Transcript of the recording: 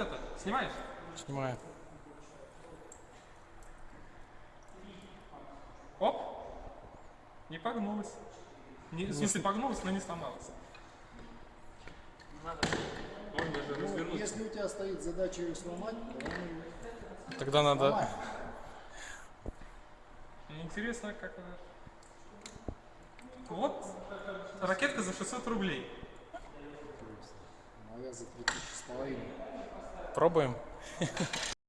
Это, снимаешь? Снимаю. Оп. Не погнулась. Не, в смысле, погнулась, но не сломалась. Можно даже Ну, если у тебя стоит задача ее сломать, то он Тогда надо... сломает. Мне Интересно, как она... Вот, ракетка за 600 рублей. Моя за 3000 с половиной. Пробуем.